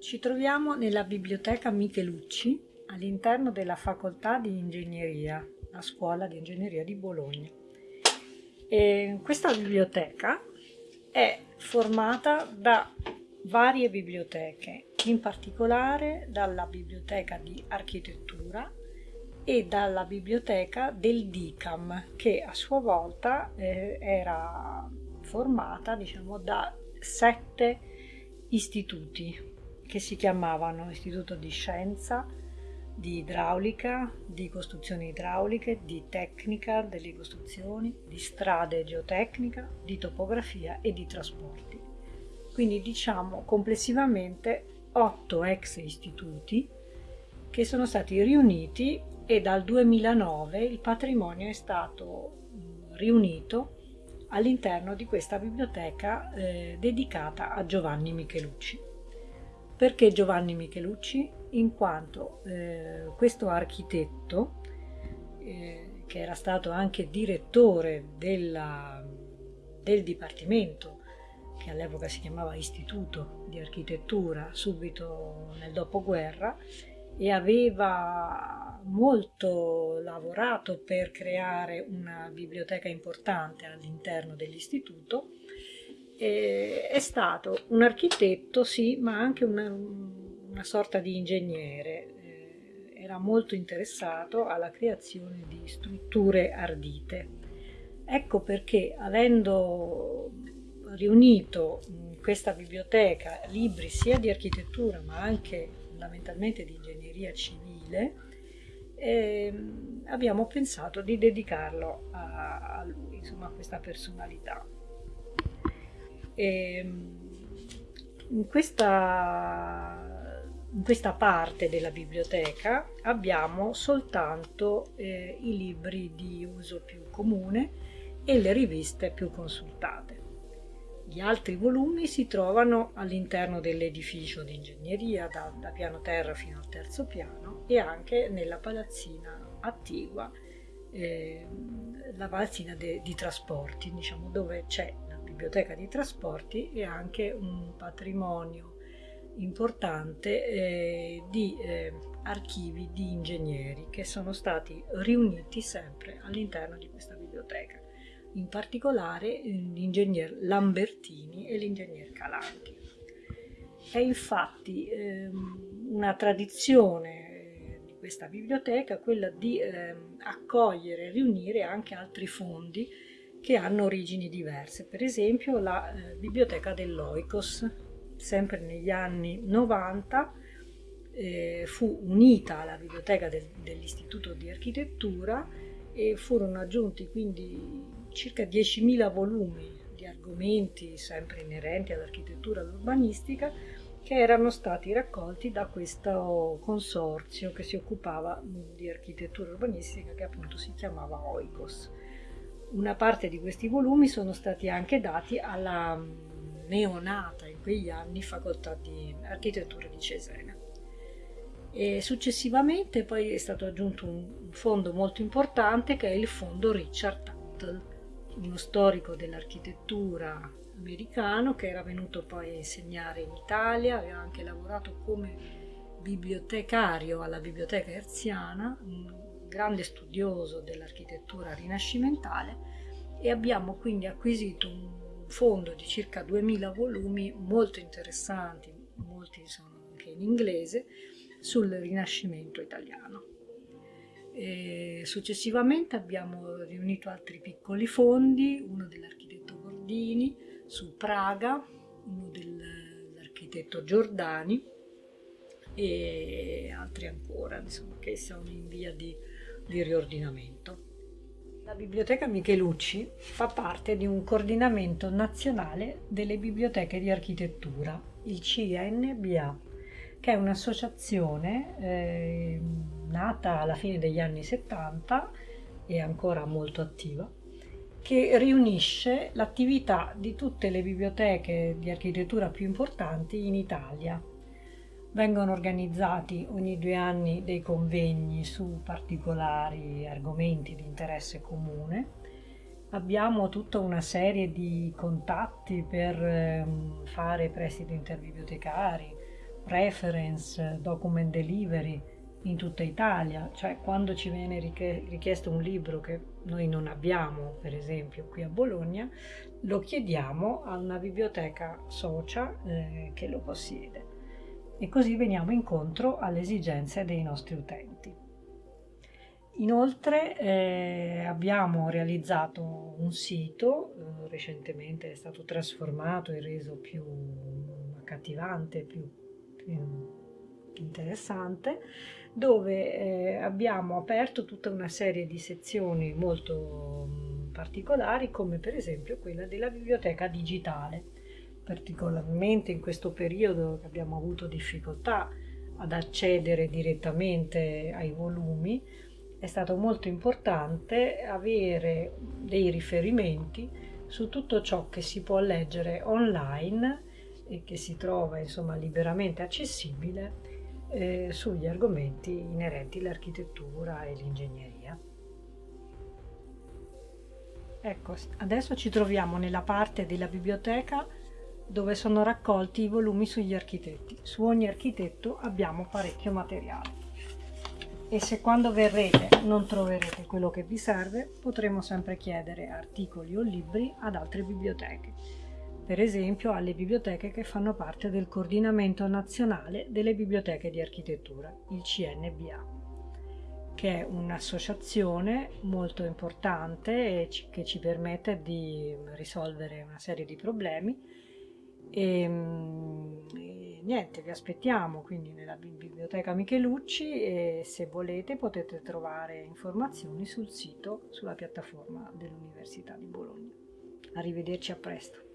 Ci troviamo nella biblioteca Michelucci all'interno della facoltà di ingegneria, la scuola di ingegneria di Bologna. E questa biblioteca è formata da varie biblioteche, in particolare dalla biblioteca di architettura e dalla biblioteca del DICAM, che a sua volta eh, era formata diciamo, da sette istituti che si chiamavano Istituto di Scienza, di Idraulica, di Costruzioni Idrauliche, di Tecnica delle Costruzioni, di Strade Geotecnica, di Topografia e di Trasporti. Quindi diciamo complessivamente otto ex istituti che sono stati riuniti e dal 2009 il patrimonio è stato riunito all'interno di questa biblioteca eh, dedicata a Giovanni Michelucci. Perché Giovanni Michelucci? In quanto eh, questo architetto, eh, che era stato anche direttore della, del dipartimento, che all'epoca si chiamava Istituto di Architettura, subito nel dopoguerra, e aveva molto lavorato per creare una biblioteca importante all'interno dell'istituto, eh, è stato un architetto, sì, ma anche una, una sorta di ingegnere. Eh, era molto interessato alla creazione di strutture ardite. Ecco perché, avendo riunito in questa biblioteca libri sia di architettura ma anche fondamentalmente di ingegneria civile, eh, abbiamo pensato di dedicarlo a, a lui, insomma a questa personalità. Ehm, in, questa, in questa parte della biblioteca abbiamo soltanto eh, i libri di uso più comune e le riviste più consultate. Gli altri volumi si trovano all'interno dell'edificio di ingegneria, da, da, piano terra fino al terzo piano, e anche nella palazzina attigua, eh, la palazzina de, di trasporti, diciamo, dove c'è biblioteca di trasporti e anche un patrimonio importante eh, di eh, archivi di ingegneri che sono stati riuniti sempre all'interno di questa biblioteca, in particolare l'ingegner Lambertini e l'ingegner Calanchi. È infatti ehm, una tradizione eh, di questa biblioteca quella di ehm, accogliere e riunire anche altri fondi che hanno origini diverse. Per esempio la eh, biblioteca dell'Oikos, sempre negli anni 90, eh, fu unita alla biblioteca del, dell'Istituto di Architettura e furono aggiunti quindi circa 10.000 volumi di argomenti sempre inerenti all'architettura e all'urbanistica che erano stati raccolti da questo consorzio che si occupava di architettura urbanistica che appunto si chiamava Oikos. Una parte di questi volumi sono stati anche dati alla neonata in quegli anni facoltà di architettura di Cesena. E successivamente poi è stato aggiunto un fondo molto importante che è il fondo Richard Tuttle, uno storico dell'architettura americano che era venuto poi a insegnare in Italia, aveva anche lavorato come bibliotecario alla biblioteca erziana, grande studioso dell'architettura rinascimentale e abbiamo quindi acquisito un fondo di circa 2000 volumi molto interessanti, molti sono anche in inglese, sul Rinascimento italiano. E successivamente abbiamo riunito altri piccoli fondi, uno dell'architetto Bordini su Praga, uno dell'architetto Giordani e altri ancora, insomma, che sono in via di di riordinamento. La Biblioteca Michelucci fa parte di un coordinamento nazionale delle biblioteche di architettura, il CNBA, che è un'associazione eh, nata alla fine degli anni 70 e ancora molto attiva, che riunisce l'attività di tutte le biblioteche di architettura più importanti in Italia Vengono organizzati ogni due anni dei convegni su particolari argomenti di interesse comune. Abbiamo tutta una serie di contatti per ehm, fare prestiti interbibliotecari, reference, document delivery in tutta Italia, cioè quando ci viene richiesto un libro che noi non abbiamo, per esempio qui a Bologna, lo chiediamo a una biblioteca socia eh, che lo possiede e così veniamo incontro alle esigenze dei nostri utenti. Inoltre eh, abbiamo realizzato un sito, eh, recentemente è stato trasformato e reso più accattivante, più, più interessante, dove eh, abbiamo aperto tutta una serie di sezioni molto mh, particolari, come per esempio quella della biblioteca digitale. Particolarmente in questo periodo che abbiamo avuto difficoltà ad accedere direttamente ai volumi, è stato molto importante avere dei riferimenti su tutto ciò che si può leggere online e che si trova insomma liberamente accessibile eh, sugli argomenti inerenti all'architettura e l'ingegneria. Ecco, adesso ci troviamo nella parte della biblioteca dove sono raccolti i volumi sugli architetti. Su ogni architetto abbiamo parecchio materiale e se quando verrete non troverete quello che vi serve potremo sempre chiedere articoli o libri ad altre biblioteche per esempio alle biblioteche che fanno parte del Coordinamento Nazionale delle Biblioteche di Architettura, il CNBA, che è un'associazione molto importante che ci permette di risolvere una serie di problemi e, e niente, vi aspettiamo quindi nella biblioteca Michelucci e se volete potete trovare informazioni sul sito, sulla piattaforma dell'Università di Bologna. Arrivederci a presto.